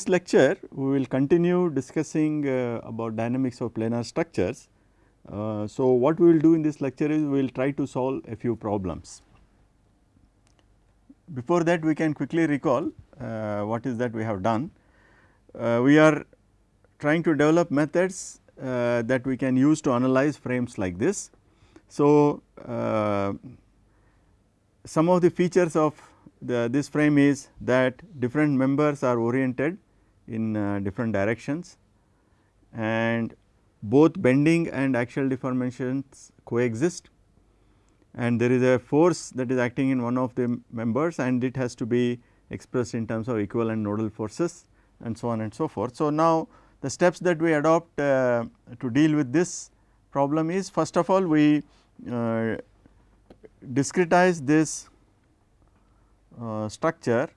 this lecture we will continue discussing uh, about dynamics of planar structures. Uh, so, what we will do in this lecture is we will try to solve a few problems. Before that we can quickly recall uh, what is that we have done. Uh, we are trying to develop methods uh, that we can use to analyze frames like this. So, uh, some of the features of the, this frame is that different members are oriented in uh, different directions and both bending and axial deformations coexist and there is a force that is acting in one of the members and it has to be expressed in terms of equivalent nodal forces and so on and so forth. So, now the steps that we adopt uh, to deal with this problem is first of all we uh, discretize this uh, structure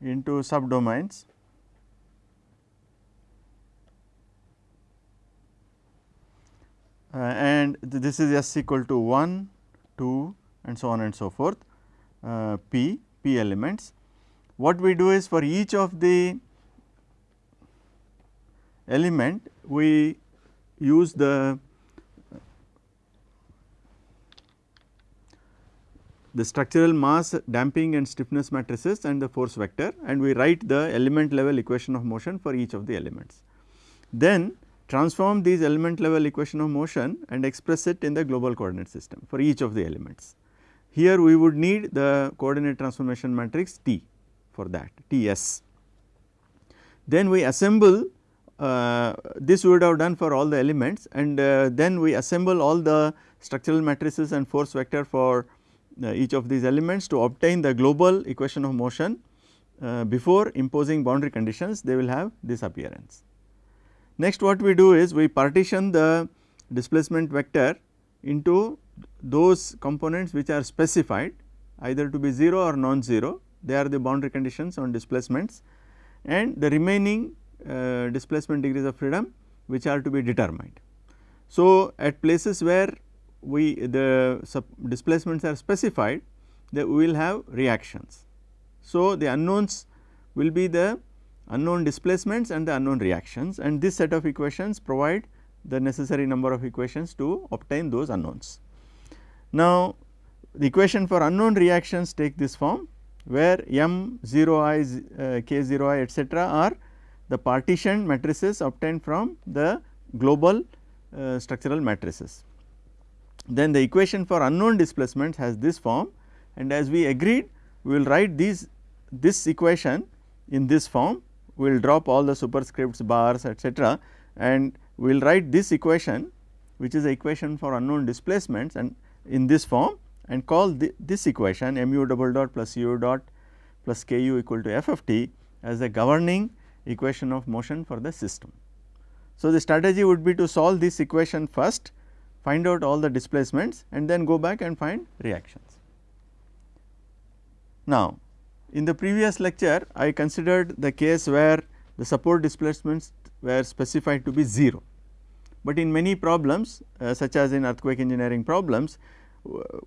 into subdomains uh, and th this is S equal to 1, 2 and so on and so forth uh, P, P elements. What we do is for each of the element we use the the structural mass damping and stiffness matrices and the force vector and we write the element level equation of motion for each of the elements. Then transform these element level equation of motion and express it in the global coordinate system for each of the elements. Here we would need the coordinate transformation matrix T for that T s. Then we assemble uh, this would have done for all the elements and uh, then we assemble all the structural matrices and force vector for each of these elements to obtain the global equation of motion uh, before imposing boundary conditions they will have this appearance. Next what we do is we partition the displacement vector into those components which are specified either to be 0 or non-zero they are the boundary conditions on displacements and the remaining uh, displacement degrees of freedom which are to be determined. So, at places where we the displacements are specified that we will have reactions. So, the unknowns will be the unknown displacements and the unknown reactions and this set of equations provide the necessary number of equations to obtain those unknowns. Now, the equation for unknown reactions take this form where m 0 i uh, k 0 i etcetera are the partition matrices obtained from the global uh, structural matrices. Then the equation for unknown displacements has this form and as we agreed we will write these this equation in this form we will drop all the superscripts bars etc., and we will write this equation which is the equation for unknown displacements and in this form and call the, this equation mu double dot plus u dot plus k u equal to f of t as the governing equation of motion for the system. So, the strategy would be to solve this equation first find out all the displacements and then go back and find reactions. Now, in the previous lecture I considered the case where the support displacements were specified to be 0, but in many problems uh, such as in earthquake engineering problems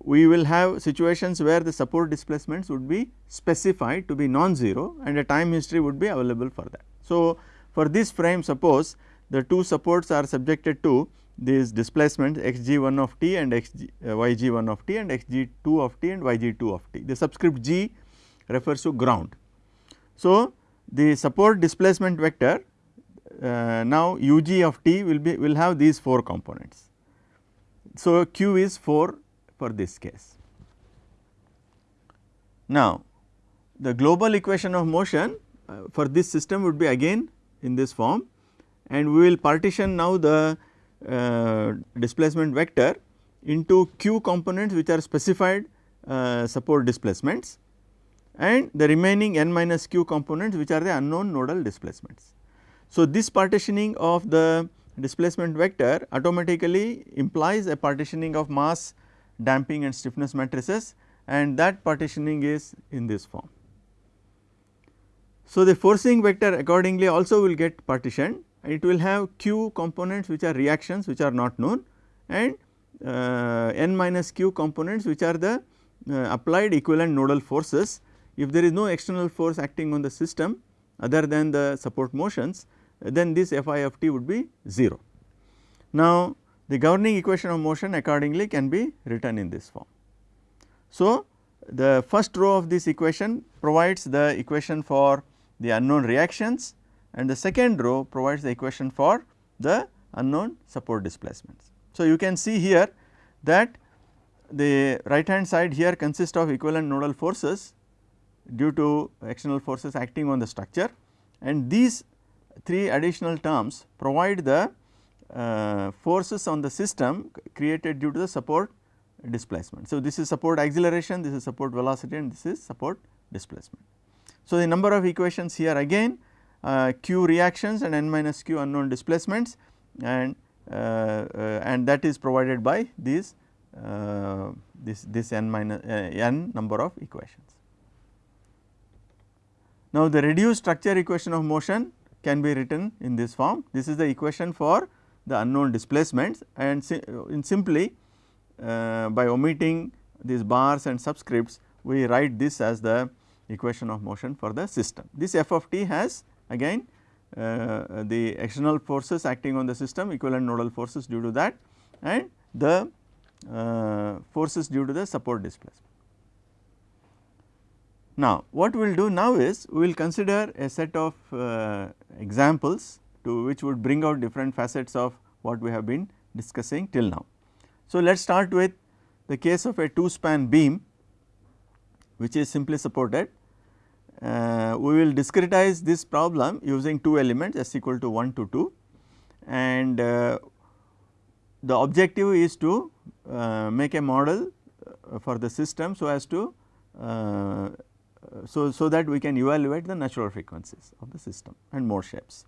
we will have situations where the support displacements would be specified to be non-zero and a time history would be available for that. So, for this frame suppose the two supports are subjected to these displacements x g 1 of t and uh, y g 1 of t and x g 2 of t and y g 2 of t. The subscript g refers to ground. So, the support displacement vector uh, now u g of t will be will have these 4 components. So, q is 4 for this case. Now, the global equation of motion uh, for this system would be again in this form and we will partition now the displacement vector into q components which are specified uh, support displacements and the remaining n minus q components which are the unknown nodal displacements. So, this partitioning of the displacement vector automatically implies a partitioning of mass damping and stiffness matrices and that partitioning is in this form. So, the forcing vector accordingly also will get partitioned it will have q components which are reactions which are not known and uh, n minus q components which are the uh, applied equivalent nodal forces. If there is no external force acting on the system other than the support motions then this F i of t would be 0. Now, the governing equation of motion accordingly can be written in this form. So, the first row of this equation provides the equation for the unknown reactions and the second row provides the equation for the unknown support displacements. So, you can see here that the right hand side here consists of equivalent nodal forces due to external forces acting on the structure and these three additional terms provide the uh, forces on the system created due to the support displacement. So, this is support acceleration, this is support velocity and this is support displacement. So, the number of equations here again q reactions and n minus q unknown displacements and uh, uh, and that is provided by these uh, this this n minus uh, n number of equations. Now, the reduced structure equation of motion can be written in this form. This is the equation for the unknown displacements and in simply uh, by omitting these bars and subscripts we write this as the equation of motion for the system. This f of t has again uh, the external forces acting on the system equivalent nodal forces due to that and the uh, forces due to the support displacement. Now, what we will do now is we will consider a set of uh, examples to which would bring out different facets of what we have been discussing till now. So, let us start with the case of a two span beam which is simply supported. We will discretize this problem using two elements s equal to 1 to 2 and uh, the objective is to uh, make a model uh, for the system so as to uh, so, so that we can evaluate the natural frequencies of the system and mode shapes.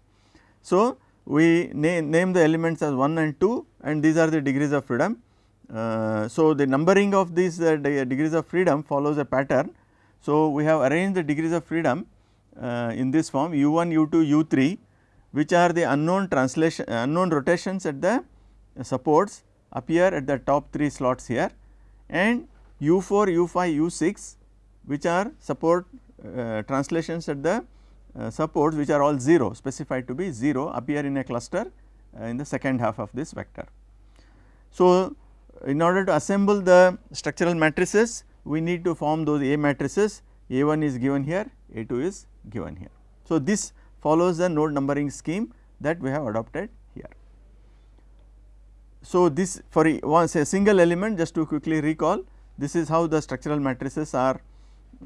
So, we name, name the elements as 1 and 2 and these are the degrees of freedom. Uh, so, the numbering of these uh, degrees of freedom follows a pattern. So, we have arranged the degrees of freedom uh, in this form u 1, u 2, u 3 which are the unknown translation unknown rotations at the supports appear at the top 3 slots here and u 4, u 5, u 6 which are support uh, translations at the uh, supports which are all 0 specified to be 0 appear in a cluster uh, in the second half of this vector. So, in order to assemble the structural matrices we need to form those A matrices A 1 is given here A 2 is given here. So, this follows the node numbering scheme that we have adopted here. So, this for once a single element just to quickly recall this is how the structural matrices are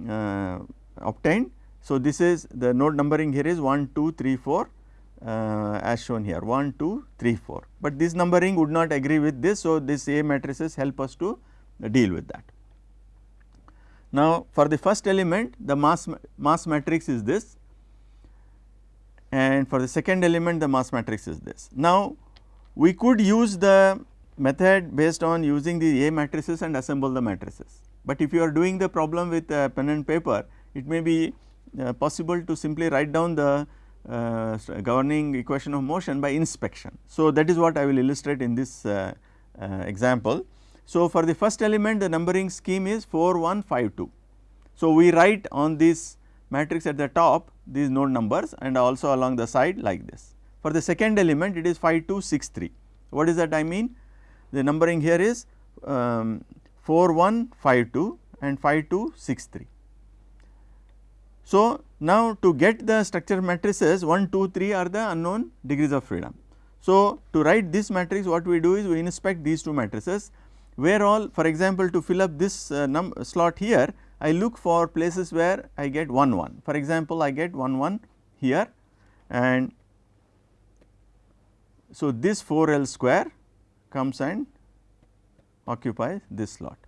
uh, obtained. So, this is the node numbering here is 1, 2, 3, 4 uh, as shown here 1, 2, 3, 4, but this numbering would not agree with this. So, this A matrices help us to deal with that. Now, for the first element the mass mass matrix is this and for the second element the mass matrix is this. Now, we could use the method based on using the A matrices and assemble the matrices, but if you are doing the problem with pen and paper it may be uh, possible to simply write down the uh, governing equation of motion by inspection. So, that is what I will illustrate in this uh, uh, example. So, for the first element the numbering scheme is 4 1 5 2. So, we write on this matrix at the top these node numbers and also along the side like this. For the second element it is 5 2 6 3. What is that I mean? The numbering here is um, 4 1 5 2 and 5 2 6 3. So, now to get the structure matrices 1, 2, 3 are the unknown degrees of freedom. So, to write this matrix what we do is we inspect these two matrices where all for example, to fill up this uh, slot here I look for places where I get 1 1 for example, I get 1 1 here and so this 4 L square comes and occupies this slot.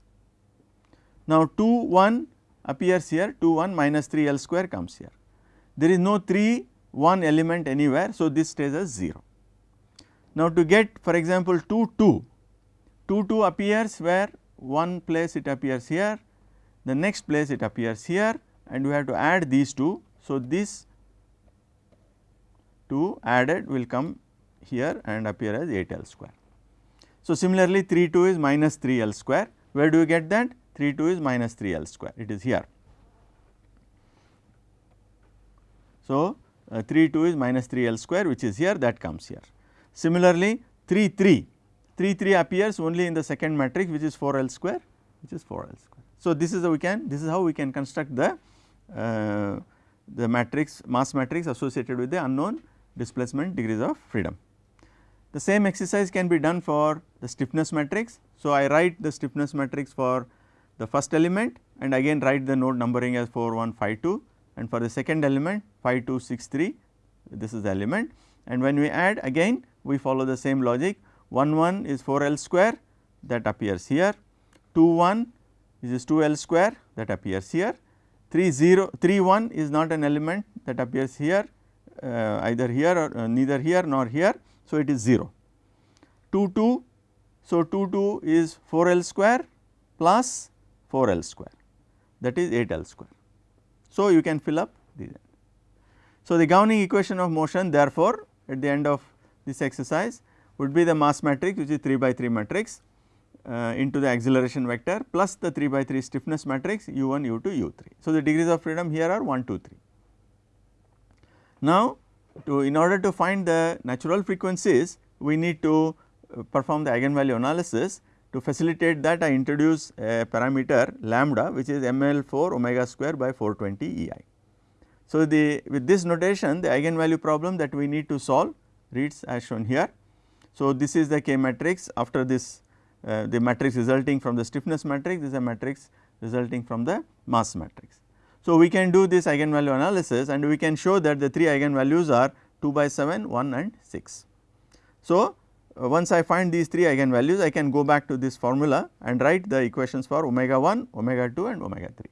Now, 2 1 appears here 2 1 minus 3 L square comes here. There is no 3 1 element anywhere. So, this stays as 0. Now, to get for example, 2 2, 2 2 appears where one place it appears here, the next place it appears here and we have to add these two. So, this 2 added will come here and appear as 8 L square. So, similarly 3 2 is minus 3 L square, where do you get that? 3 2 is minus 3 L square, it is here. So, uh, 3 2 is minus 3 L square which is here that comes here. Similarly, 3 3, 3 3 appears only in the second matrix which is 4 L square which is 4 L square. So, this is how we can this is how we can construct the uh, the matrix mass matrix associated with the unknown displacement degrees of freedom. The same exercise can be done for the stiffness matrix. So, I write the stiffness matrix for the first element and again write the node numbering as 4 1 5 2 and for the second element 5 2 6 3 this is the element and when we add again we follow the same logic 1 1 is 4 L square that appears here 2 1 is 2 L square that appears here 3 0 3 1 is not an element that appears here uh, either here or uh, neither here nor here. So, it is 0 2 2. So, 2 2 is 4 L square plus 4 L square that is 8 L square. So, you can fill up these. So, the governing equation of motion therefore, at the end of this exercise would be the mass matrix which is 3 by 3 matrix uh, into the acceleration vector plus the 3 by 3 stiffness matrix u 1 u 2 u 3. So, the degrees of freedom here are 1 2 3. Now, to in order to find the natural frequencies we need to uh, perform the eigenvalue analysis to facilitate that I introduce a parameter lambda which is ml 4 omega square by 420 EI. So, the with this notation the eigenvalue problem that we need to solve reads as shown here. So, this is the K matrix after this uh, the matrix resulting from the stiffness matrix this is a matrix resulting from the mass matrix. So, we can do this eigenvalue analysis and we can show that the 3 eigenvalues are 2 by 7, 1 and 6. So, uh, once I find these 3 eigenvalues I can go back to this formula and write the equations for omega 1, omega 2 and omega 3.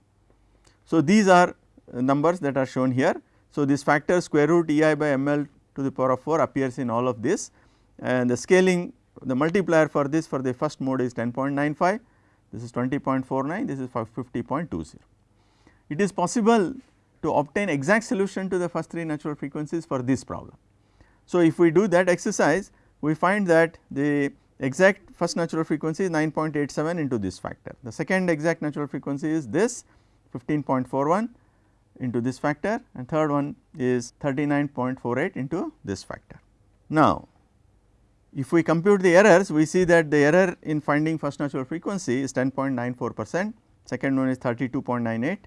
So, these are uh, numbers that are shown here. So, this factor square root E i by m l to the power of 4 appears in all of this and the scaling the multiplier for this for the first mode is 10.95, this is 20.49, this is 50.20. It is possible to obtain exact solution to the first three natural frequencies for this problem. So, if we do that exercise we find that the exact first natural frequency is 9.87 into this factor. The second exact natural frequency is this 15.41 into this factor and third one is 39.48 into this factor. Now, if we compute the errors we see that the error in finding first natural frequency is 10.94 percent, second one is 32.98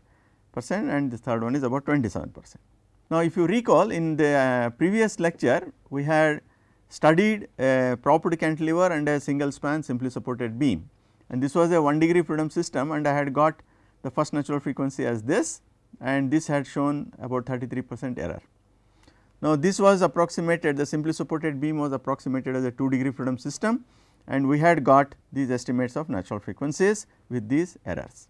percent and the third one is about 27 percent. Now, if you recall in the uh, previous lecture we had studied a propped cantilever and a single span simply supported beam and this was a 1 degree freedom system and I had got the first natural frequency as this and this had shown about 33 percent error. Now, this was approximated the simply supported beam was approximated as a 2 degree freedom system and we had got these estimates of natural frequencies with these errors.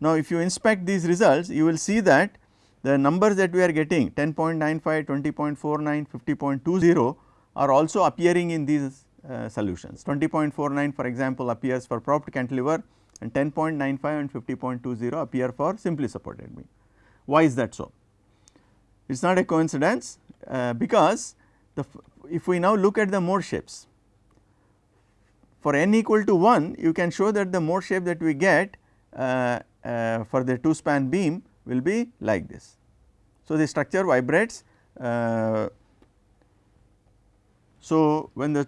Now, if you inspect these results you will see that the numbers that we are getting 10.95, 20.49, 50.20 are also appearing in these uh, solutions. 20.49 for example, appears for propped cantilever and 10.95 and 50.20 appear for simply supported beam. Why is that so? It is not a coincidence uh, because the if we now look at the mode shapes for n equal to 1 you can show that the mode shape that we get uh, uh, for the 2 span beam will be like this. So, the structure vibrates uh, so, when the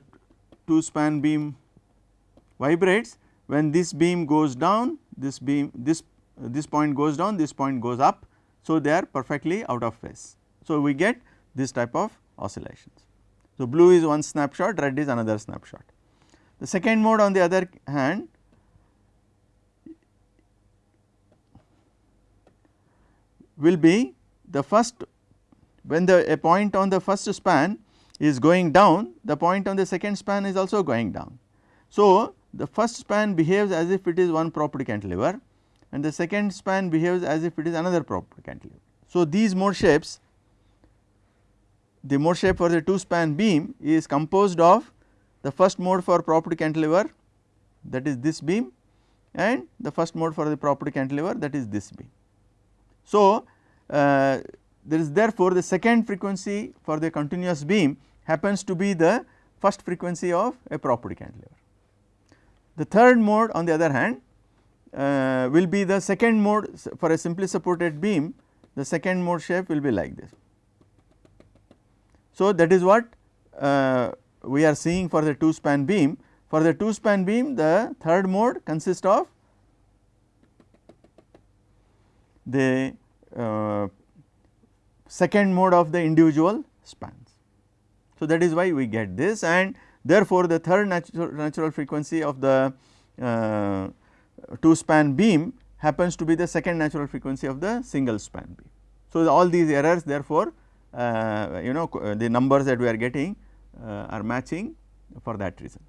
2 span beam vibrates when this beam goes down this beam this this point goes down this point goes up. So, they are perfectly out of phase. So, we get this type of oscillations. So, blue is one snapshot red is another snapshot. The second mode on the other hand will be the first when the a point on the first span is going down, the point on the second span is also going down. So, the first span behaves as if it is one propped cantilever and the second span behaves as if it is another propped cantilever. So, these mode shapes the mode shape for the 2 span beam is composed of the first mode for propped cantilever that is this beam and the first mode for the propped cantilever that is this beam. So, uh, there is therefore the second frequency for the continuous beam happens to be the first frequency of a propped cantilever. The third mode on the other hand uh, will be the second mode for a simply supported beam the second mode shape will be like this. So, that is what uh, we are seeing for the two span beam. For the two span beam the third mode consists of the uh, second mode of the individual spans. So, that is why we get this and therefore, the third natural, natural frequency of the uh, two span beam happens to be the second natural frequency of the single span beam. So, all these errors therefore, you know the numbers that we are getting uh, are matching for that reason.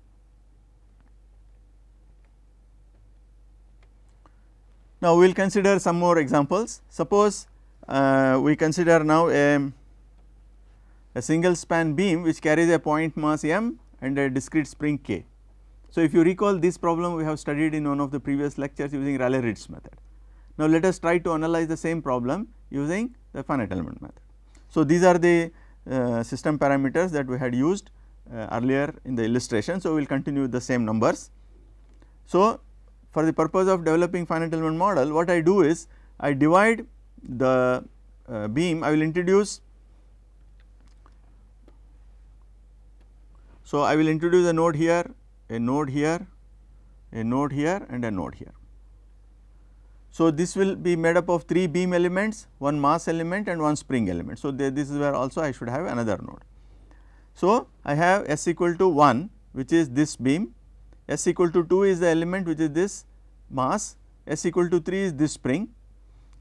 Now, we will consider some more examples. Suppose uh, we consider now a, a single span beam which carries a point mass m and a discrete spring k. So, if you recall this problem we have studied in one of the previous lectures using Rayleigh-Ritz method. Now, let us try to analyze the same problem using the finite element method. So, these are the uh, system parameters that we had used uh, earlier in the illustration. So, we will continue with the same numbers. So, for the purpose of developing finite element model what I do is I divide the uh, beam I will introduce so I will introduce a node here a node here a node here and a node here so this will be made up of 3 beam elements one mass element and one spring element so this is where also I should have another node so I have s equal to 1 which is this beam s equal to 2 is the element which is this mass, s equal to 3 is this spring,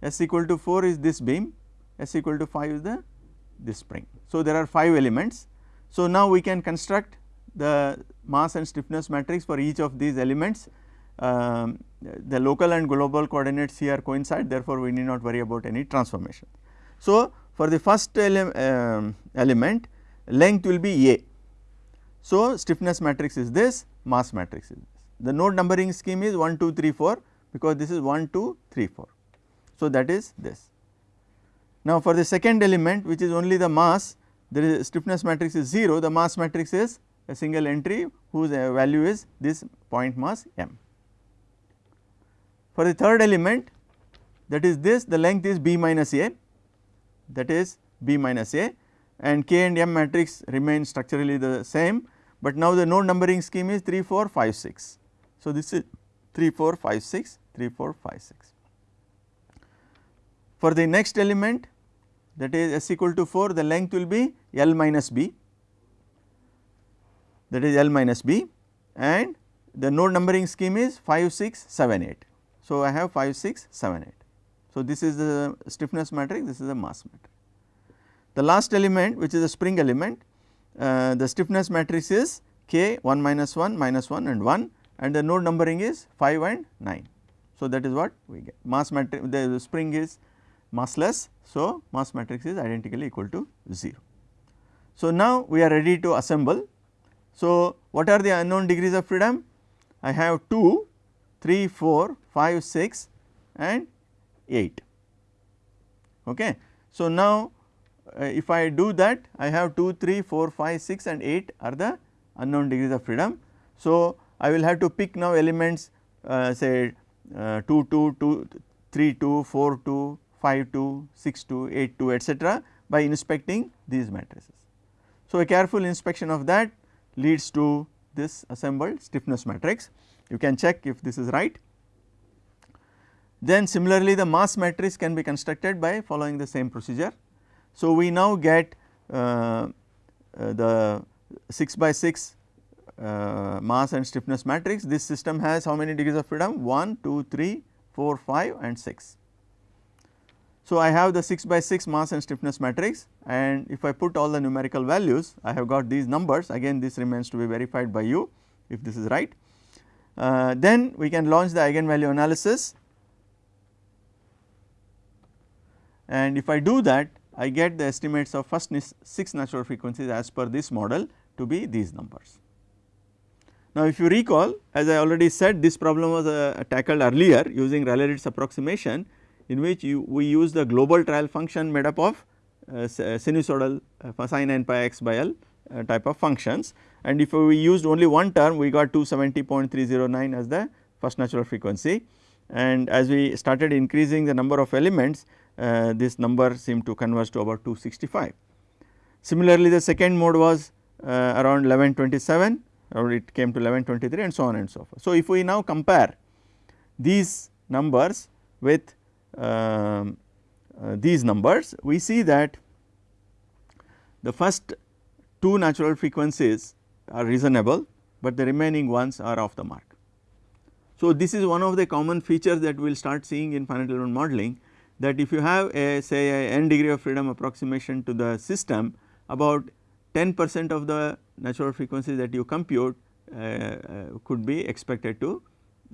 s equal to 4 is this beam, s equal to 5 is the this spring. So, there are 5 elements. So, now we can construct the mass and stiffness matrix for each of these elements. Um, the local and global coordinates here coincide therefore, we need not worry about any transformation. So, for the first ele um, element length will be A. So, stiffness matrix is this mass matrix is this. The node numbering scheme is 1, 2, 3, 4 because this is 1, 2, 3, 4. So, that is this. Now, for the second element which is only the mass there is stiffness matrix is 0 the mass matrix is a single entry whose uh, value is this point mass m. For the third element that is this the length is b minus a that is b minus a and k and m matrix remain structurally the same, but now the node numbering scheme is 3 4 5 6. So, this is 3 4 5 6 3 4 5 6. For the next element that is s equal to 4 the length will be L minus b that is L minus b and the node numbering scheme is 5 6 7 8. So, I have 5 6 7 8. So, this is the stiffness matrix this is the mass matrix. The last element which is the spring element uh, the stiffness matrix is k 1 minus 1 minus 1 and 1 and the node numbering is 5 and 9. So, that is what we get mass matrix the spring is massless. So, mass matrix is identically equal to 0. So, now we are ready to assemble. So, what are the unknown degrees of freedom? I have 2, 3, 4, 5, 6 and 8. Okay. So, now uh, if I do that I have 2, 3, 4, 5, 6 and 8 are the unknown degrees of freedom. So, I will have to pick now elements uh, say uh, 2 2 2 3 2 4 2 5 2 6 2 8 2 etcetera by inspecting these matrices. So, a careful inspection of that leads to this assembled stiffness matrix you can check if this is right. Then similarly the mass matrix can be constructed by following the same procedure. So, we now get uh, uh, the 6 by 6 uh, mass and stiffness matrix, this system has how many degrees of freedom? 1, 2, 3, 4, 5 and 6. So, I have the 6 by 6 mass and stiffness matrix and if I put all the numerical values, I have got these numbers again this remains to be verified by you if this is right. Uh, then we can launch the eigenvalue analysis and if I do that I get the estimates of first 6 natural frequencies as per this model to be these numbers. Now, if you recall as I already said this problem was uh, tackled earlier using Rayleigh-Ritz approximation in which you, we use the global trial function made up of uh, uh sinusoidal uh, sin n pi x by L uh, type of functions and if we used only one term we got 270.309 as the first natural frequency and as we started increasing the number of elements uh, this number seemed to converge to about 265. Similarly, the second mode was uh, around 1127 or it came to 1123 and so on and so forth. So, if we now compare these numbers with um, uh, these numbers, we see that the first two natural frequencies are reasonable, but the remaining ones are off the mark. So, this is one of the common features that we will start seeing in finite element modeling that if you have a say a n degree of freedom approximation to the system about 10 percent of the natural frequencies that you compute uh, uh, could be expected to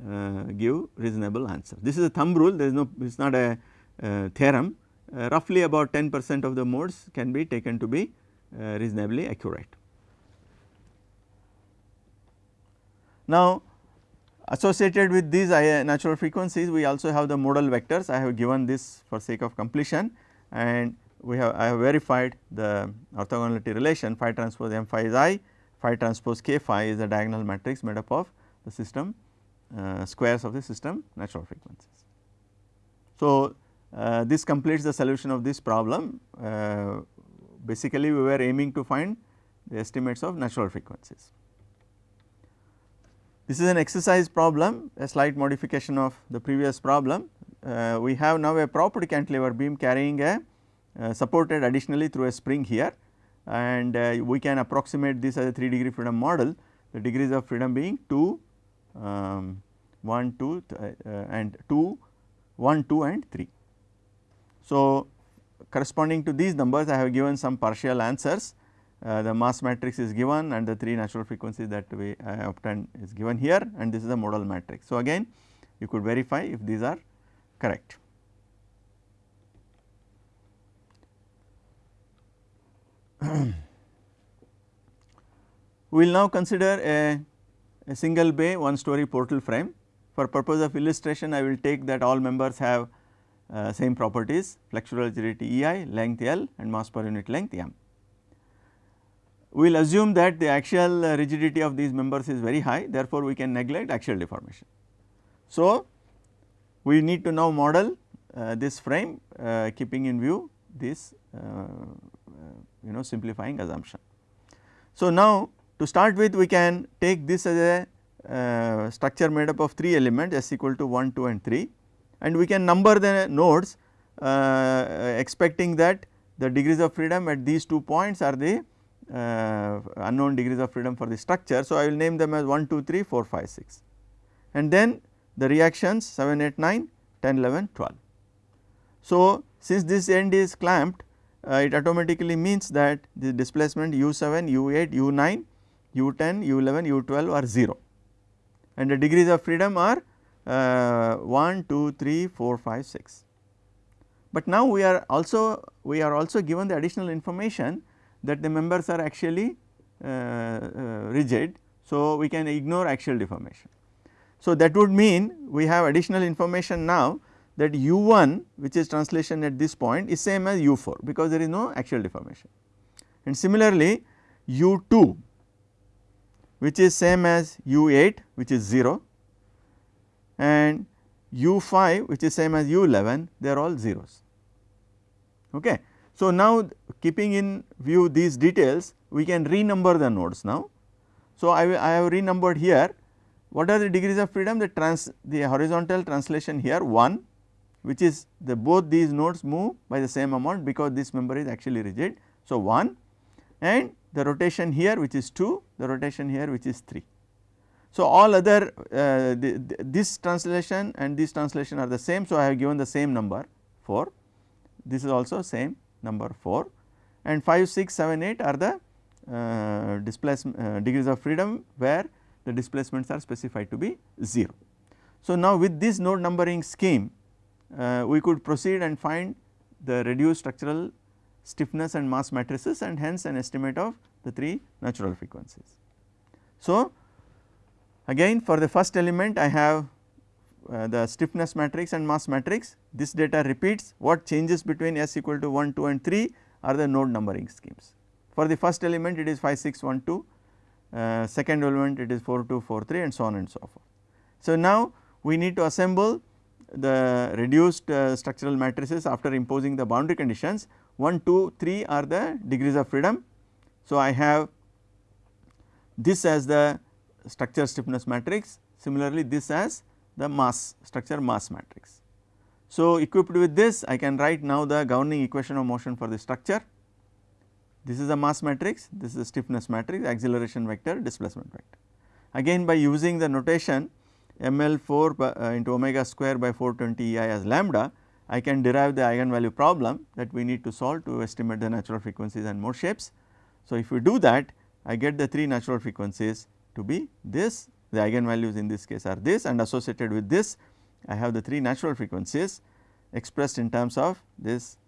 uh, give reasonable answer. This is a thumb rule there is no it is not a uh, theorem uh, roughly about 10 percent of the modes can be taken to be reasonably accurate. Now associated with these natural frequencies we also have the modal vectors I have given this for sake of completion and we have I have verified the orthogonality relation phi transpose m phi is i, phi transpose k phi is a diagonal matrix made up of the system uh, squares of the system natural frequencies. So, uh, this completes the solution of this problem. Uh, basically, we were aiming to find the estimates of natural frequencies. This is an exercise problem, a slight modification of the previous problem. Uh, we have now a propped cantilever beam carrying a uh, supported additionally through a spring here and uh, we can approximate this as a 3 degree freedom model, the degrees of freedom being 2, um, 1, 2 uh, and 2, 1, 2 and 3. So, corresponding to these numbers I have given some partial answers. Uh, the mass matrix is given and the 3 natural frequencies that we uh, obtained is given here and this is the modal matrix. So, again you could verify if these are correct. we will now consider a, a single bay one story portal frame. For purpose of illustration I will take that all members have uh, same properties flexural rigidity EI, length L and mass per unit length M. We will assume that the axial uh, rigidity of these members is very high therefore, we can neglect axial deformation. So, we need to now model uh, this frame uh, keeping in view this uh, uh, you know simplifying assumption. So, now to start with we can take this as a structure made up of 3 elements s equal to 1, 2 and 3 and we can number the nodes uh, expecting that the degrees of freedom at these two points are the uh, unknown degrees of freedom for the structure. So, I will name them as 1, 2, 3, 4, 5, 6 and then the reactions 7, 8, 9, 10, 11, 12. So, since this end is clamped uh, it automatically means that the displacement u 7, u 8, u 9, u 10, u 11, u 12 are 0 and the degrees of freedom are uh, 1, 2, 3, 4, 5, 6. But now we are also we are also given the additional information that the members are axially uh, uh, rigid. So, we can ignore axial deformation. So, that would mean we have additional information now that u 1 which is translation at this point is same as u 4 because there is no axial deformation. And similarly, u 2 which is same as u 8 which is 0 and u 5 which is same as u 11 they are all zeros. Okay. So, now keeping in view these details we can renumber the nodes now. So, I, I have renumbered here what are the degrees of freedom the trans the horizontal translation here 1 which is the both these nodes move by the same amount because this member is axially rigid. So, 1 and the rotation here which is 2 the rotation here which is 3. So, all other uh, the, this translation and this translation are the same. So, I have given the same number 4, this is also same number 4 and 5, 6, 7, 8 are the uh, displacement uh, degrees of freedom where the displacements are specified to be 0. So, now with this node numbering scheme uh, we could proceed and find the reduced structural stiffness and mass matrices and hence an estimate of the 3 natural frequencies. So, Again for the first element I have uh, the stiffness matrix and mass matrix this data repeats what changes between s equal to 1, 2 and 3 are the node numbering schemes. For the first element it is 5, 6, 1, 2, uh, second element it is 4, 2, 4, 3 and so on and so forth. So, now we need to assemble the reduced uh, structural matrices after imposing the boundary conditions 1, 2, 3 are the degrees of freedom. So, I have this as the structure stiffness matrix, similarly this as the mass structure mass matrix. So, equipped with this I can write now the governing equation of motion for the structure. This is a mass matrix, this is a stiffness matrix, acceleration vector, displacement vector. Again by using the notation ml 4 by, uh, into omega square by 420 ei as lambda, I can derive the eigenvalue problem that we need to solve to estimate the natural frequencies and mode shapes. So, if we do that I get the 3 natural frequencies to be this, the eigenvalues in this case are this and associated with this I have the 3 natural frequencies expressed in terms of this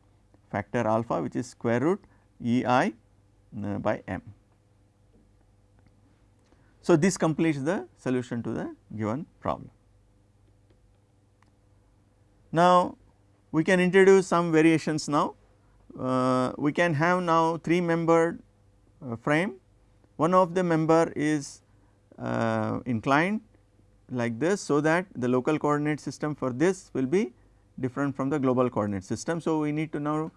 factor alpha which is square root E i uh, by m. So, this completes the solution to the given problem. Now, we can introduce some variations now. Uh, we can have now 3 membered uh, frame. One of the member is uh, inclined like this. So, that the local coordinate system for this will be different from the global coordinate system. So, we need to now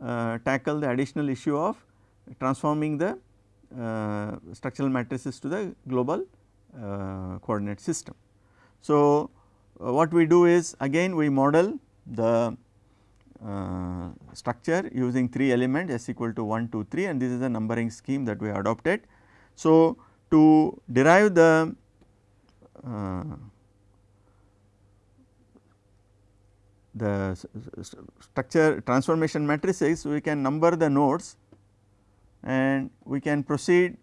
uh, tackle the additional issue of transforming the uh, structural matrices to the global uh, coordinate system. So, uh, what we do is again we model the uh, structure using 3 elements s equal to 1, 2, 3 and this is the numbering scheme that we adopted. So, to derive the uh, the structure transformation matrices we can number the nodes and we can proceed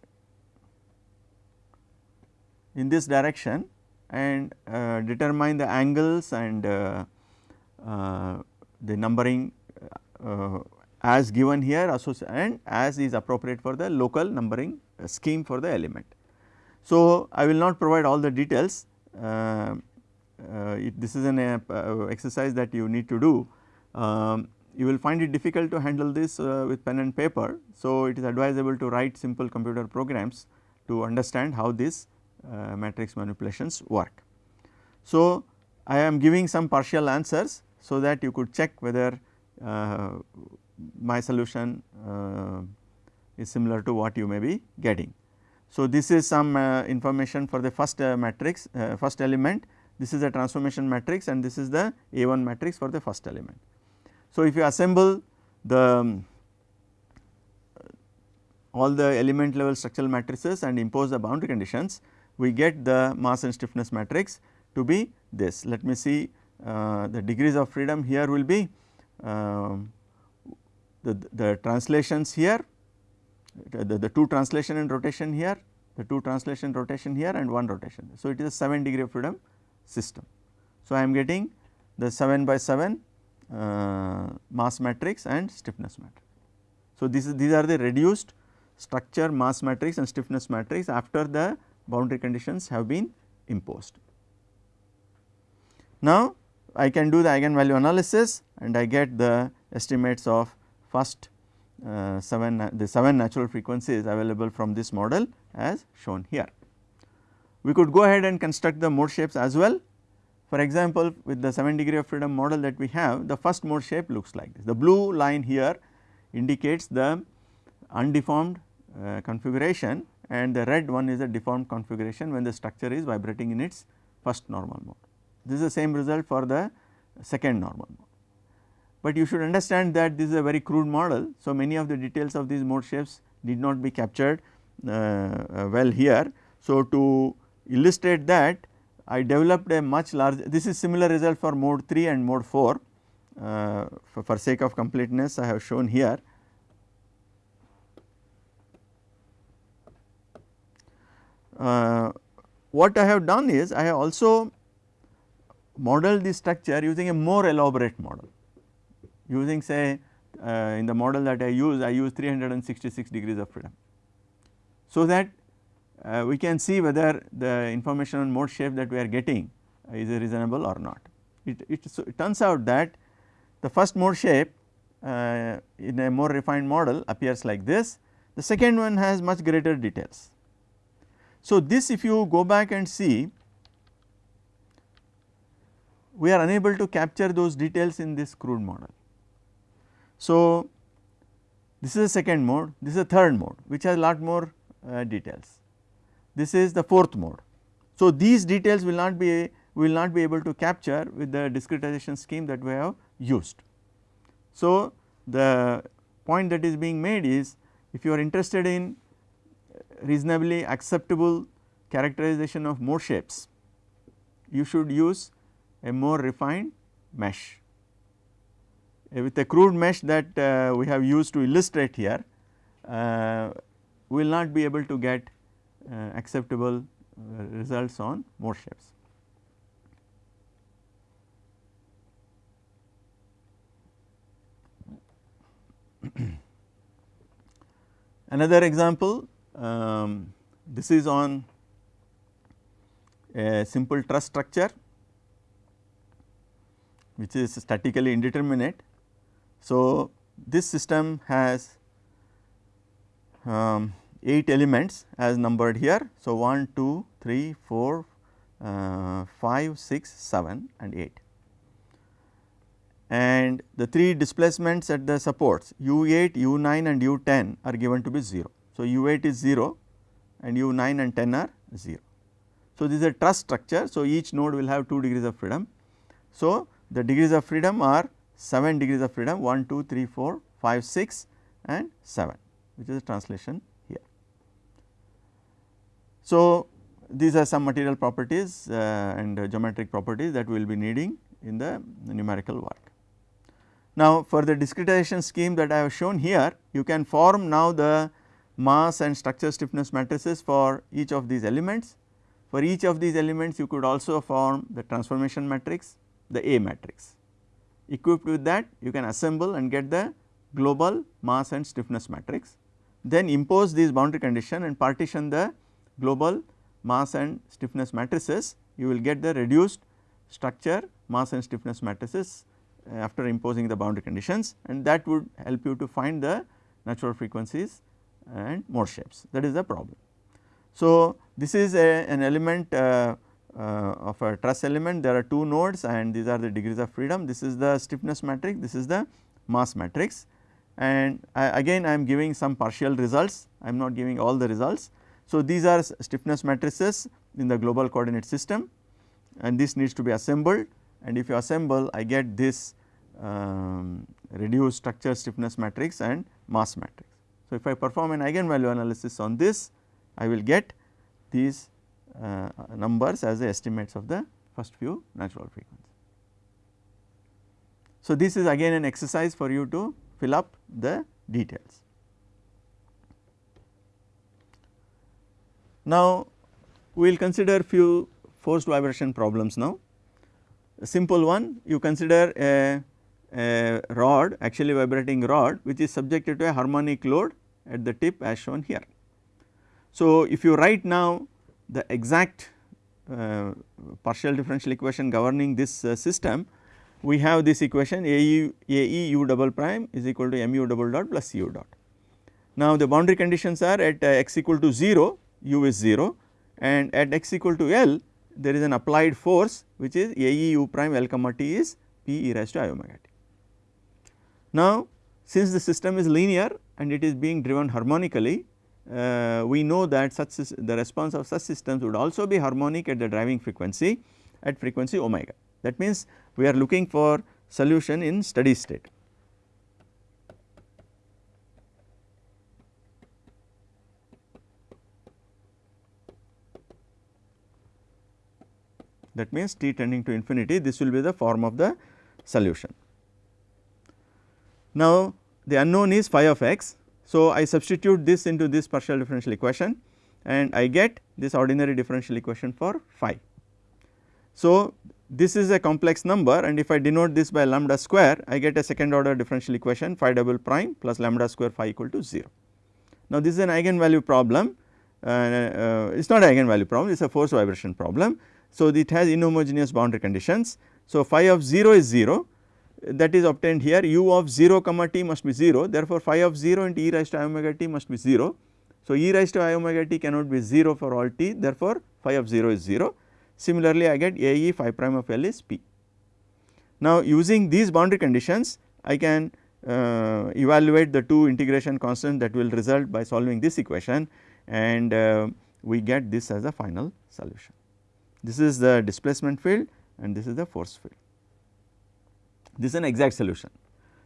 in this direction and uh, determine the angles and uh, uh, the numbering uh, as given here and as is appropriate for the local numbering scheme for the element. So, I will not provide all the details uh, uh, this is an uh, exercise that you need to do. Um, you will find it difficult to handle this uh, with pen and paper. So, it is advisable to write simple computer programs to understand how these uh, matrix manipulations work. So, I am giving some partial answers so that you could check whether uh, my solution uh, is similar to what you may be getting. So, this is some information for the first matrix first element this is the transformation matrix and this is the A1 matrix for the first element. So, if you assemble the um, all the element level structural matrices and impose the boundary conditions, we get the mass and stiffness matrix to be this. Let me see uh, the degrees of freedom here will be uh, the, the translations here, the, the two translation and rotation here, the two translation rotation here and one rotation. So, it is a 7 degree of freedom system. So, I am getting the 7 by 7 uh, mass matrix and stiffness matrix. So, this is these are the reduced structure mass matrix and stiffness matrix after the boundary conditions have been imposed. Now, I can do the eigenvalue analysis and I get the estimates of first uh, 7 the 7 natural frequencies available from this model as shown here. We could go ahead and construct the mode shapes as well. For example, with the 7 degree of freedom model that we have the first mode shape looks like this. The blue line here indicates the undeformed uh, configuration and the red one is a deformed configuration when the structure is vibrating in its first normal mode. This is the same result for the second normal mode. But you should understand that this is a very crude model. So, many of the details of these mode shapes did not be captured uh, uh, well here. So, to illustrate that I developed a much larger this is similar result for mode 3 and mode 4 uh, for, for sake of completeness I have shown here. Uh, what I have done is I have also modeled the structure using a more elaborate model using say uh, in the model that I use I use 366 degrees of freedom. So, that uh, we can see whether the information on mode shape that we are getting is reasonable or not. It, it, so it turns out that the first mode shape uh, in a more refined model appears like this, the second one has much greater details. So, this if you go back and see we are unable to capture those details in this crude model. So, This is the second mode, this is the third mode which has a lot more uh, details. This is the fourth mode. So, these details will not be will not be able to capture with the discretization scheme that we have used. So, the point that is being made is if you are interested in reasonably acceptable characterization of mode shapes, you should use a more refined mesh. With a crude mesh that uh, we have used to illustrate here, uh, we will not be able to get uh, acceptable results on mode shapes. Another example, um, this is on a simple truss structure which is statically indeterminate. So, this system has um, 8 elements as numbered here. So, 1, 2, 3, 4, uh, 5, 6, 7 and 8 and the 3 displacements at the supports u8, u9 and u10 are given to be 0. So, u8 is 0 and u9 and 10 are 0. So, this is a truss structure. So, each node will have 2 degrees of freedom. So, the degrees of freedom are 7 degrees of freedom 1, 2, 3, 4, 5, 6 and 7 which is a translation here. So, these are some material properties uh, and uh, geometric properties that we will be needing in the numerical work. Now, for the discretization scheme that I have shown here, you can form now the mass and structure stiffness matrices for each of these elements. For each of these elements, you could also form the transformation matrix, the A matrix. Equipped with that, you can assemble and get the global mass and stiffness matrix. Then impose these boundary condition and partition the global mass and stiffness matrices, you will get the reduced structure mass and stiffness matrices after imposing the boundary conditions and that would help you to find the natural frequencies and mode shapes that is the problem. So, this is a, an element uh, uh, of a truss element. There are two nodes and these are the degrees of freedom. This is the stiffness matrix. This is the mass matrix. And I, again I am giving some partial results. I am not giving all the results. So, these are stiffness matrices in the global coordinate system and this needs to be assembled. And if you assemble I get this um, reduced structure stiffness matrix and mass matrix. So, if I perform an eigenvalue analysis on this I will get these uh, numbers as the estimates of the first few natural frequencies. So, this is again an exercise for you to fill up the details. Now, we will consider few forced vibration problems now. A simple one you consider a, a rod actually vibrating rod which is subjected to a harmonic load at the tip as shown here. So, if you write now the exact uh, partial differential equation governing this uh, system, we have this equation AE, AE u double prime is equal to mu double dot plus u dot. Now, the boundary conditions are at uh, x equal to 0 u is 0 and at x equal to L there is an applied force which is A e u prime L comma t is P e raised to i omega t. Now, since the system is linear and it is being driven harmonically, uh, we know that such the response of such systems would also be harmonic at the driving frequency at frequency omega. That means, we are looking for solution in steady state. that means t tending to infinity this will be the form of the solution. Now, the unknown is phi of x. So, I substitute this into this partial differential equation and I get this ordinary differential equation for phi. So, this is a complex number and if I denote this by lambda square I get a second order differential equation phi double prime plus lambda square phi equal to 0. Now, this is an eigenvalue problem uh, uh, it is not an eigenvalue problem it is a force vibration problem so, it has inhomogeneous boundary conditions. So, phi of 0 is 0 that is obtained here u of 0 comma t must be 0 therefore, phi of 0 into e raised to i omega t must be 0. So, e raised to i omega t cannot be 0 for all t therefore, phi of 0 is 0. Similarly, I get a e phi prime of L is p. Now, using these boundary conditions I can uh, evaluate the two integration constants that will result by solving this equation and uh, we get this as a final solution. This is the displacement field and this is the force field. This is an exact solution.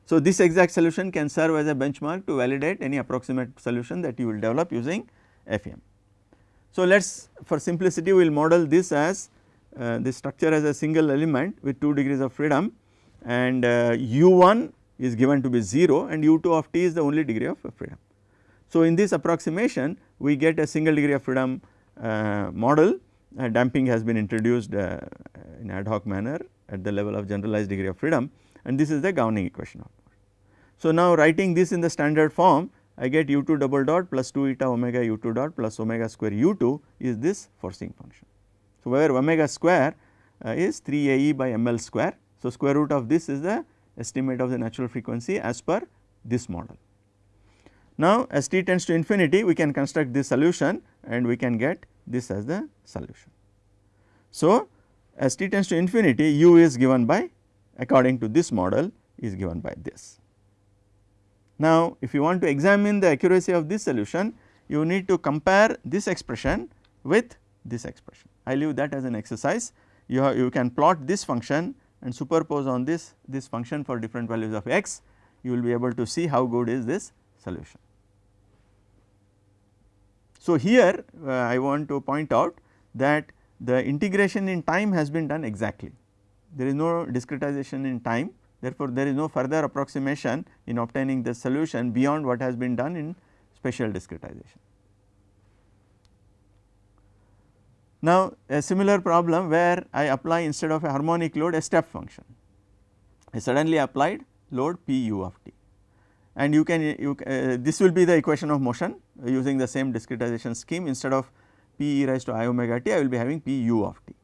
So, this exact solution can serve as a benchmark to validate any approximate solution that you will develop using FEM. So, let us for simplicity we will model this as uh, structure as a single element with 2 degrees of freedom and uh, u1 is given to be 0 and u2 of t is the only degree of freedom. So, in this approximation we get a single degree of freedom uh, model uh, damping has been introduced uh, in ad hoc manner at the level of generalized degree of freedom and this is the governing equation of So, now writing this in the standard form I get u 2 double dot plus 2 eta omega u 2 dot plus omega square u 2 is this forcing function. So, where omega square uh, is 3 a e by m l square. So, square root of this is the estimate of the natural frequency as per this model. Now, as t tends to infinity we can construct this solution and we can get this as the solution. So, as t tends to infinity u is given by according to this model is given by this. Now, if you want to examine the accuracy of this solution you need to compare this expression with this expression. I leave that as an exercise you, have, you can plot this function and superpose on this this function for different values of x you will be able to see how good is this solution. So, here uh, I want to point out that the integration in time has been done exactly. There is no discretization in time therefore, there is no further approximation in obtaining the solution beyond what has been done in spatial discretization. Now, a similar problem where I apply instead of a harmonic load a step function. I suddenly applied load p u of t and you can you, uh, this will be the equation of motion using the same discretization scheme instead of p e raised to i omega t I will be having p u of t.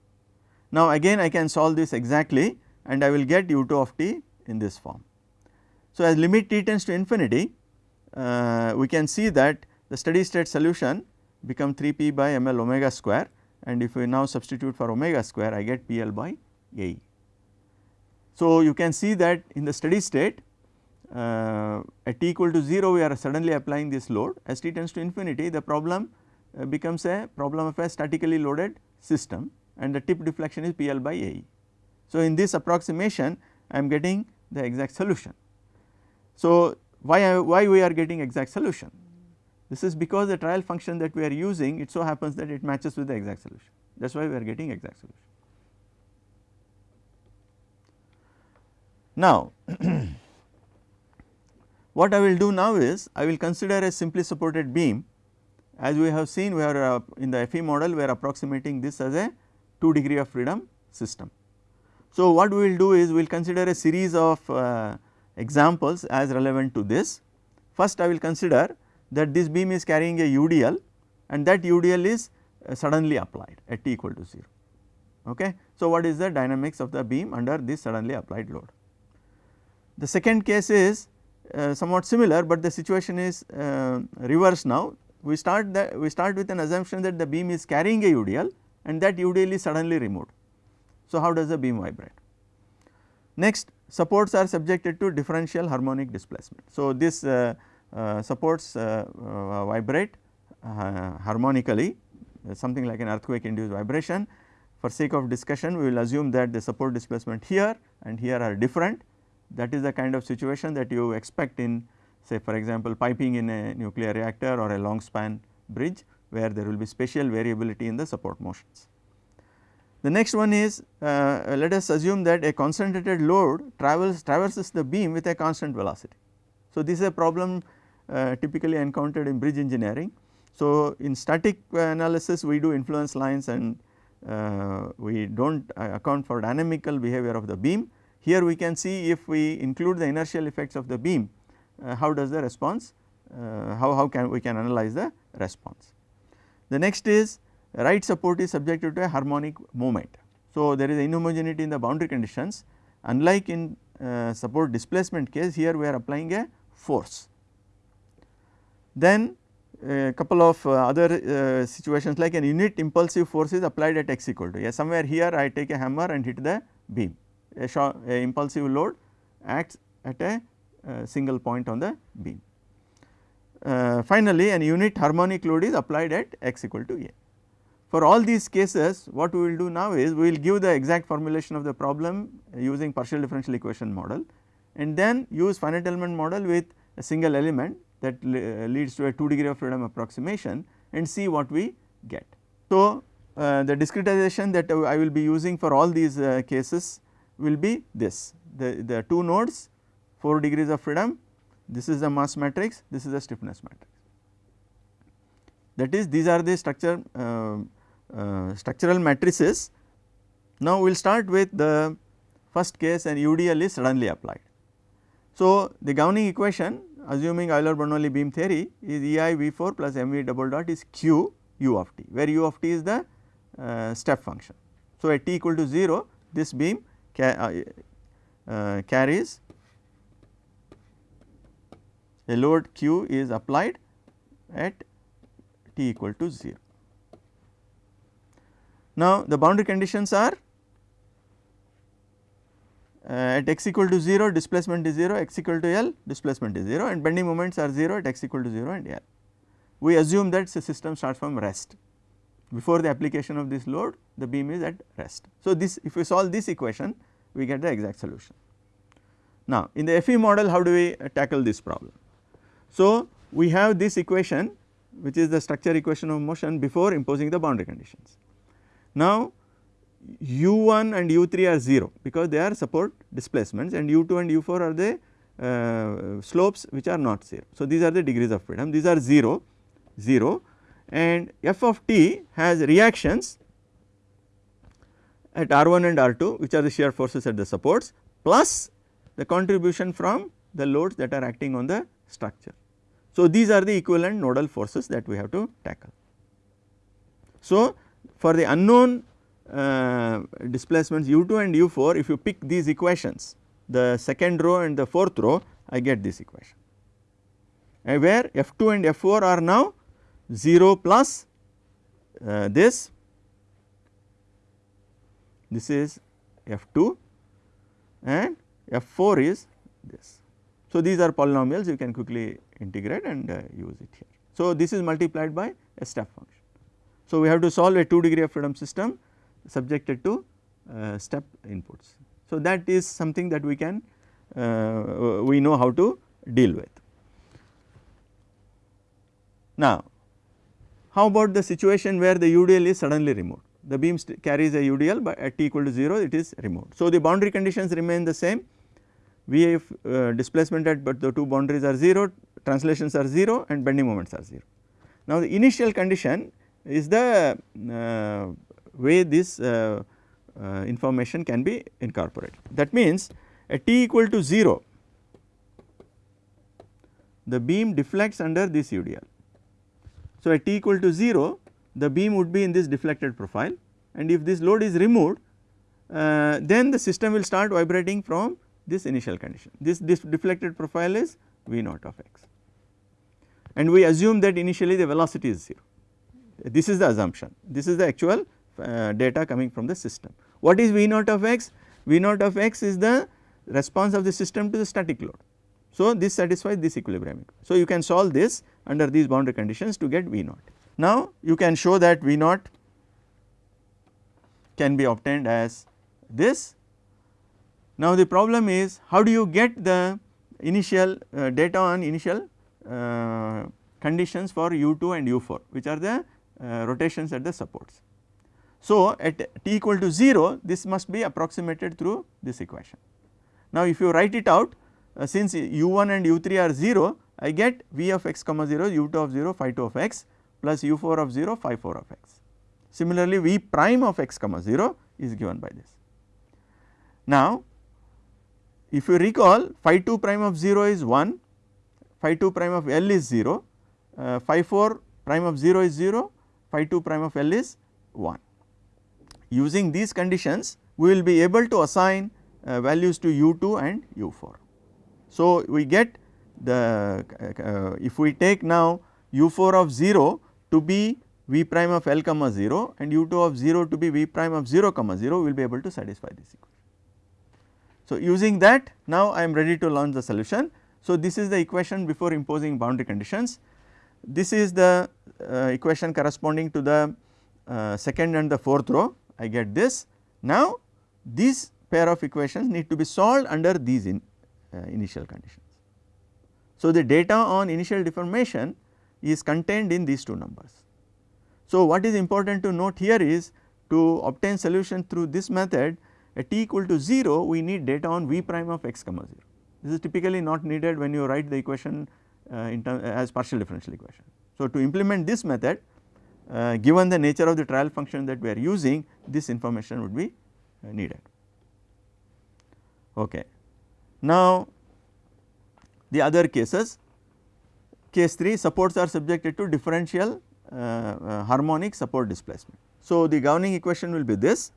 Now again I can solve this exactly and I will get u 2 of t in this form. So as limit t tends to infinity uh, we can see that the steady state solution become 3 p by m l omega square and if we now substitute for omega square I get p l by a. So you can see that in the steady state uh, at t equal to 0 we are suddenly applying this load as t tends to infinity the problem Uh, becomes a problem of a statically loaded system and the tip deflection is PL by AE. So, in this approximation I am getting the exact solution. So, why, I, why we are getting exact solution? This is because the trial function that we are using it so happens that it matches with the exact solution that is why we are getting exact solution. Now, What I will do now is I will consider a simply supported beam as we have seen we are uh, in the FE model we are approximating this as a 2 degree of freedom system. So, what we will do is we will consider a series of uh, examples as relevant to this. First I will consider that this beam is carrying a UDL and that UDL is uh, suddenly applied at t equal to 0. Okay. So, what is the dynamics of the beam under this suddenly applied load? The second case is uh, somewhat similar, but the situation is uh, reversed now. We start the we start with an assumption that the beam is carrying a UDL and that UDL is suddenly removed. So, how does the beam vibrate? Next supports are subjected to differential harmonic displacement. So, this uh, uh, supports uh, uh, vibrate harmonically something like an earthquake induced vibration. For sake of discussion we will assume that the support displacement here and here are different that is the kind of situation that you expect in say for example, piping in a nuclear reactor or a long span bridge where there will be spatial variability in the support motions. The next one is uh, let us assume that a concentrated load travels traverses the beam with a constant velocity. So, this is a problem uh, typically encountered in bridge engineering. So, in static analysis we do influence lines and uh, we do not uh, account for dynamical behavior of the beam, here we can see if we include the inertial effects of the beam, uh, how does the response, uh, how, how can we can analyze the response. The next is right support is subjected to a harmonic moment. So, there is inhomogeneity in the boundary conditions unlike in uh, support displacement case here we are applying a force. Then a couple of uh, other uh, situations like an unit impulsive force is applied at x equal to, yeah, somewhere here I take a hammer and hit the beam a, a impulsive load acts at a uh, single point on the beam. Uh, finally, an unit harmonic load is applied at x equal to a. For all these cases what we will do now is we will give the exact formulation of the problem using partial differential equation model and then use finite element model with a single element that leads to a 2 degree of freedom approximation and see what we get. So, uh, the discretization that I will be using for all these uh, cases will be this the, the 2 nodes 4 degrees of freedom this is the mass matrix this is the stiffness matrix. That is these are the structure uh, uh, structural matrices. Now, we will start with the first case and UDL is suddenly applied. So, the governing equation assuming Euler Bernoulli beam theory is EI V4 plus MV double dot is Q u of t where u of t is the uh, step function. So, at t equal to 0 this beam ca uh, uh, carries a load q is applied at t equal to 0. Now, the boundary conditions are uh, at x equal to 0 displacement is 0, x equal to L displacement is 0 and bending moments are 0 at x equal to 0 and L. We assume that the system starts from rest before the application of this load the beam is at rest. So, this if we solve this equation we get the exact solution. Now, in the FE model how do we uh, tackle this problem? So, we have this equation which is the structure equation of motion before imposing the boundary conditions. Now, u1 and u3 are 0 because they are support displacements and u2 and u4 are the uh, slopes which are not 0. So, these are the degrees of freedom these are 0 0 and f of t has reactions at R1 and R2 which are the shear forces at the supports plus the contribution from the loads that are acting on the structure. So, these are the equivalent nodal forces that we have to tackle. So, for the unknown uh, displacements u2 and u4 if you pick these equations the second row and the fourth row I get this equation uh, where f2 and f4 are now 0 plus uh, this this is f2 and f4 is this. So, these are polynomials you can quickly integrate and uh, use it here. So, this is multiplied by a step function. So, we have to solve a 2 degree of freedom system subjected to uh, step inputs. So, that is something that we can uh, we know how to deal with. Now, how about the situation where the UDL is suddenly removed? The beam carries a UDL but at t equal to 0 it is removed. So, the boundary conditions remain the same VF uh, displacement at but the two boundaries are 0, translations are 0 and bending moments are 0. Now, the initial condition is the uh, way this uh, uh, information can be incorporated. That means, at t equal to 0 the beam deflects under this UDL so, at t equal to 0 the beam would be in this deflected profile and if this load is removed uh, then the system will start vibrating from this initial condition. This, this deflected profile is V naught of x and we assume that initially the velocity is 0. This is the assumption, this is the actual uh, data coming from the system. What is V naught of x? V naught of x is the response of the system to the static load. So, this satisfies this equilibrium. So, you can solve this under these boundary conditions to get V naught. Now, you can show that V naught can be obtained as this. Now, the problem is how do you get the initial uh, data on initial uh, conditions for u2 and u4 which are the uh, rotations at the supports. So, at t equal to 0 this must be approximated through this equation. Now, if you write it out uh, since u1 and u3 are 0 I get v of x comma 0 u2 of 0 phi 2 of x plus u4 of 0 phi 4 of x. Similarly, v prime of x comma 0 is given by this. Now, if you recall phi 2 prime of 0 is 1, phi 2 prime of L is 0, uh, phi 4 prime of 0 is 0, phi 2 prime of L is 1. Using these conditions we will be able to assign uh, values to u2 and u4. So, we get the uh, if we take now u4 of 0 to be v prime of L comma 0 and u2 of 0 to be v prime of 0 comma 0 we will be able to satisfy this equation. So, using that now I am ready to launch the solution. So, this is the equation before imposing boundary conditions. This is the uh, equation corresponding to the uh, second and the fourth row I get this. Now, these pair of equations need to be solved under these in, uh, initial conditions. So, the data on initial deformation is contained in these two numbers. So, what is important to note here is to obtain solution through this method at t equal to 0 we need data on v prime of x comma 0. This is typically not needed when you write the equation uh, in term as partial differential equation. So, to implement this method uh, given the nature of the trial function that we are using this information would be uh, needed. Okay. Now, the other cases case 3 supports are subjected to differential uh, uh, harmonic support displacement. So, the governing equation will be this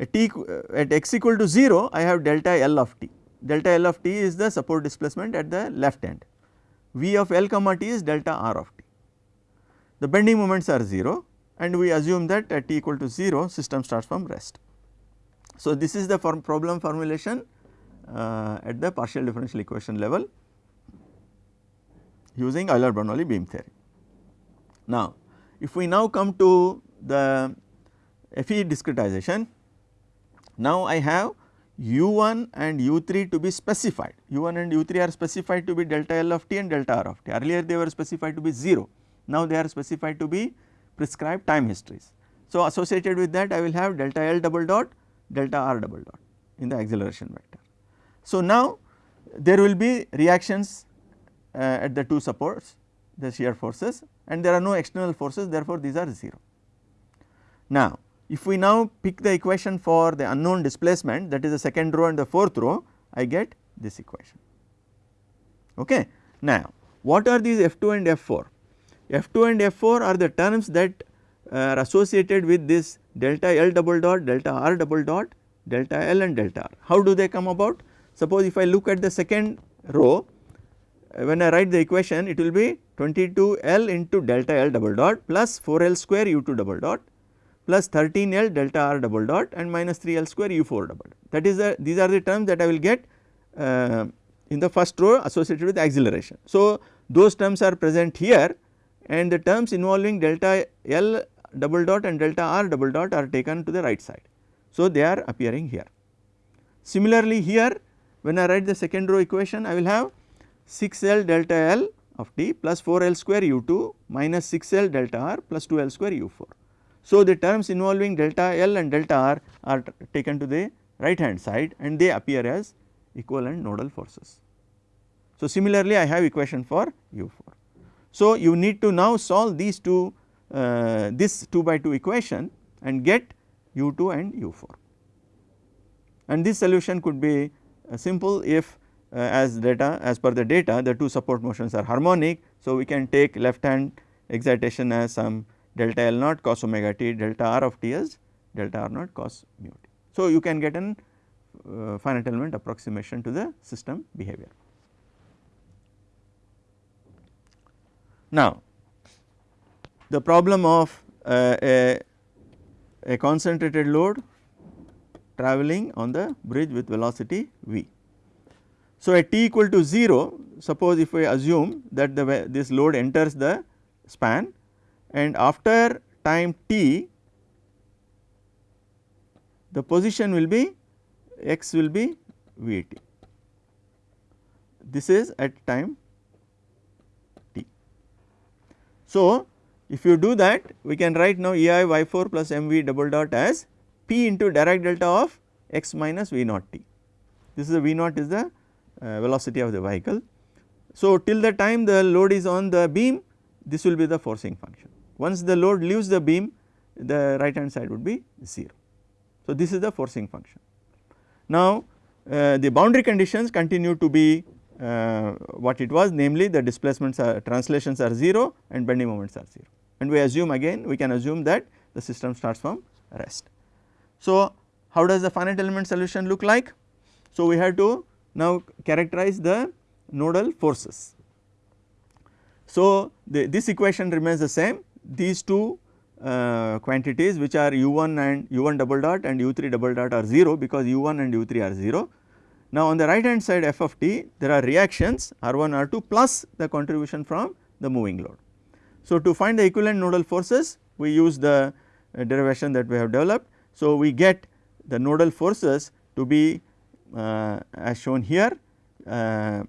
at t uh, at x equal to 0 I have delta L of t, delta L of t is the support displacement at the left end, V of L comma t is delta R of t. The bending moments are 0 and we assume that at t equal to 0 system starts from rest. So, this is the form problem formulation uh, at the partial differential equation level using Euler-Bernoulli beam theory. Now, if we now come to the FE discretization, now I have u1 and u3 to be specified, u1 and u3 are specified to be delta L of t and delta R of t, earlier they were specified to be 0, now they are specified to be prescribed time histories. So, associated with that I will have delta L double dot delta R double dot in the acceleration vector. So, now there will be reactions uh, at the two supports the shear forces and there are no external forces therefore, these are 0. Now, if we now pick the equation for the unknown displacement that is the second row and the fourth row I get this equation. Okay. Now, what are these F2 and F4? F2 and F4 are the terms that uh, are associated with this delta L double dot, delta R double dot, delta L and delta R. How do they come about? Suppose if I look at the second row uh, when I write the equation it will be 22 L into delta L double dot plus 4 L square U2 double dot plus 13 L delta R double dot and minus 3 L square U4 double dot. That is the these are the terms that I will get uh, in the first row associated with acceleration. So, those terms are present here and the terms involving delta L double dot and delta R double dot are taken to the right side. So, they are appearing here. Similarly, here when I write the second row equation I will have 6 L delta L of t plus 4 L square u 2 minus 6 L delta r plus 2 L square u 4. So, the terms involving delta L and delta r are taken to the right hand side and they appear as equivalent nodal forces. So, similarly I have equation for u 4. So, you need to now solve these two uh, this 2 by 2 equation and get u 2 and u 4 and this solution could be uh, simple if uh, as data as per the data the two support motions are harmonic. So, we can take left hand excitation as some delta L naught cos omega t delta r of t as delta r naught cos mu t. So, you can get an uh, finite element approximation to the system behavior. Now, the problem of uh, a, a concentrated load travelling on the bridge with velocity v. So, at t equal to 0 suppose if we assume that the this load enters the span and after time t the position will be x will be v t. This is at time t. So, if you do that we can write now E i y 4 plus m v double dot as p into Dirac delta of x minus v naught t. This is the v naught is the uh, velocity of the vehicle. So, till the time the load is on the beam this will be the forcing function. Once the load leaves the beam the right hand side would be 0. So, this is the forcing function. Now, uh, the boundary conditions continue to be uh, what it was namely the displacements are translations are 0 and bending moments are 0 and we assume again we can assume that the system starts from rest. So, how does the finite element solution look like? So, we have to now characterize the nodal forces. So, the, this equation remains the same these two uh, quantities which are u1 and u1 double dot and u3 double dot are 0 because u1 and u3 are 0 Now, on the right hand side f of t there are reactions R 1 R 2 plus the contribution from the moving load. So, to find the equivalent nodal forces we use the uh, derivation that we have developed. So, we get the nodal forces to be uh, as shown here. Uh,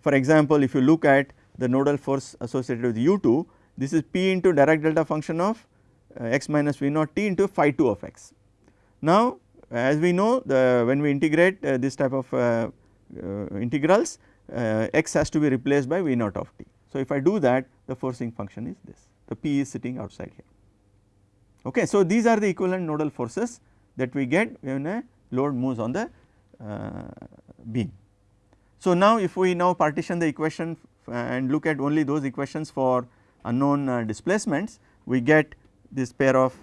for example, if you look at the nodal force associated with u 2 this is p into Dirac delta function of uh, x minus v naught t into phi 2 of x. Now, as we know the when we integrate uh, this type of uh, uh integrals uh, x has to be replaced by v naught of t. So, if I do that the forcing function is this the p is sitting outside here. Okay. So, these are the equivalent nodal forces that we get when a load moves on the uh, beam. So, now if we now partition the equation and look at only those equations for unknown uh, displacements, we get this pair of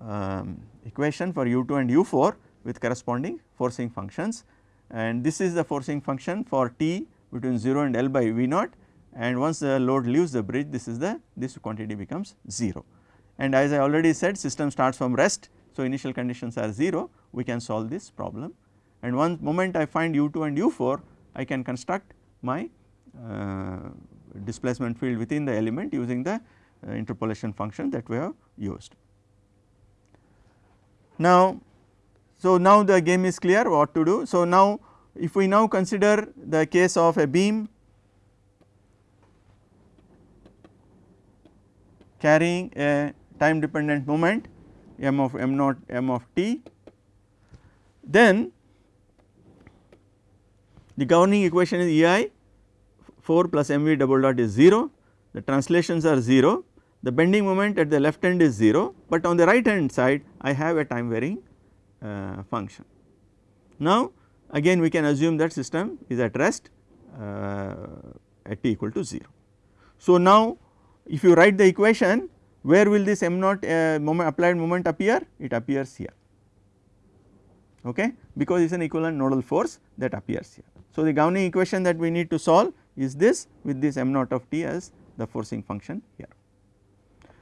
um, equation for u 2 and u 4 with corresponding forcing functions. And this is the forcing function for t between 0 and L by V naught. And once the load leaves the bridge this is the this quantity becomes 0. And as I already said system starts from rest. So initial conditions are 0 we can solve this problem. And one moment I find u 2 and u 4 I can construct my uh, displacement field within the element using the uh, interpolation function that we have used. Now, so now the game is clear what to do. So, now if we now consider the case of a beam carrying a time dependent moment m of m naught m of t, then the governing equation is E i 4 plus m v double dot is 0, the translations are 0, the bending moment at the left end is 0, but on the right hand side I have a time varying uh, function. Now again we can assume that system is at rest uh, at t equal to 0. So now if you write the equation where will this m naught uh, moment applied moment appear? It appears here okay because it is an equivalent nodal force that appears here. So the governing equation that we need to solve is this with this m naught of t as the forcing function here.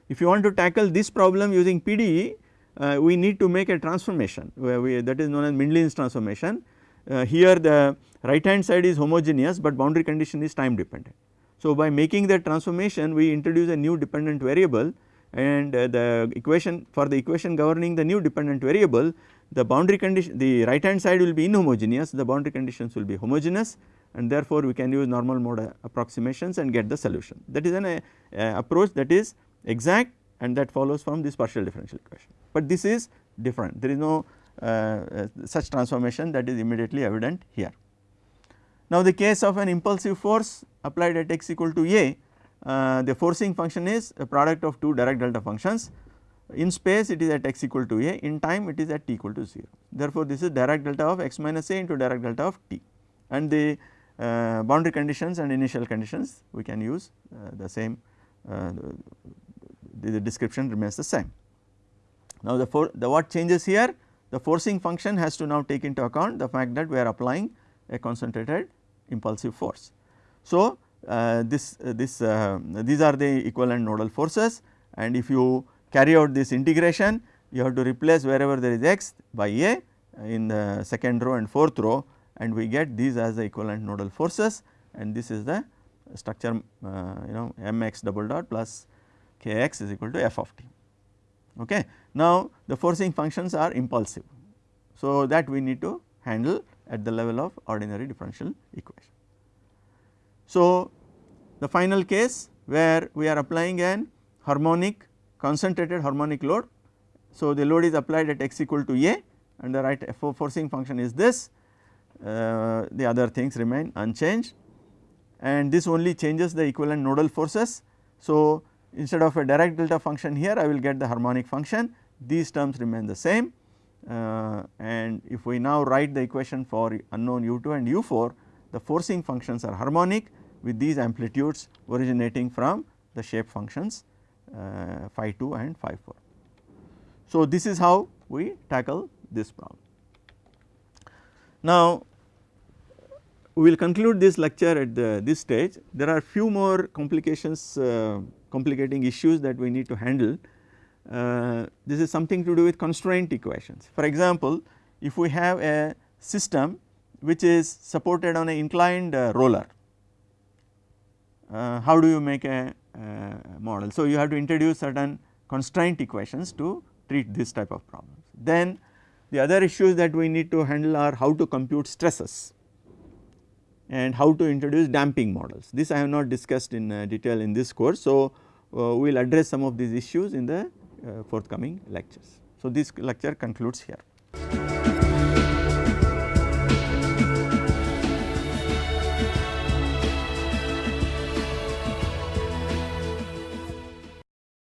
If you want to tackle this problem using PDE, uh, we need to make a transformation we, that is known as Mindlin's transformation. Uh, here the right hand side is homogeneous, but boundary condition is time dependent. So, by making that transformation we introduce a new dependent variable and uh, the equation for the equation governing the new dependent variable the boundary condition the right hand side will be inhomogeneous the boundary conditions will be homogeneous and therefore, we can use normal mode approximations and get the solution that is an approach that is exact and that follows from this partial differential equation. But this is different there is no uh, uh, such transformation that is immediately evident here. Now, the case of an impulsive force applied at x equal to a uh, the forcing function is a product of two Dirac delta functions in space it is at x equal to a in time it is at t equal to 0. Therefore, this is Dirac delta of x minus a into Dirac delta of t and the uh, boundary conditions and initial conditions we can use uh, the same uh, the, the, description remains the same. Now, the, for, the what changes here the forcing function has to now take into account the fact that we are applying a concentrated impulsive force. So, uh, this uh, this uh, these are the equivalent nodal forces and if you carry out this integration you have to replace wherever there is x by a in the second row and fourth row and we get these as the equivalent nodal forces and this is the structure uh, you know mx double dot plus kx is equal to f of t. Okay. Now, the forcing functions are impulsive. So, that we need to handle at the level of ordinary differential equation. So, the final case where we are applying an harmonic concentrated harmonic load. So, the load is applied at x equal to a and the right forcing function is this, the other things remain unchanged and this only changes the equivalent nodal forces. So, instead of a Dirac delta function here I will get the harmonic function these terms remain the same uh, and if we now write the equation for unknown u 2 and u 4 the forcing functions are harmonic with these amplitudes originating from the shape functions uh, phi 2 and phi 4. So, this is how we tackle this problem. Now, we will conclude this lecture at the, this stage. There are few more complications, uh, complicating issues that we need to handle. Uh, this is something to do with constraint equations. For example, if we have a system which is supported on an inclined uh, roller. Uh, how do you make a uh, model? So, you have to introduce certain constraint equations to treat this type of problems. Then the other issues that we need to handle are how to compute stresses and how to introduce damping models. This I have not discussed in uh, detail in this course. So, uh, we will address some of these issues in the uh, forthcoming lectures. So, this lecture concludes here.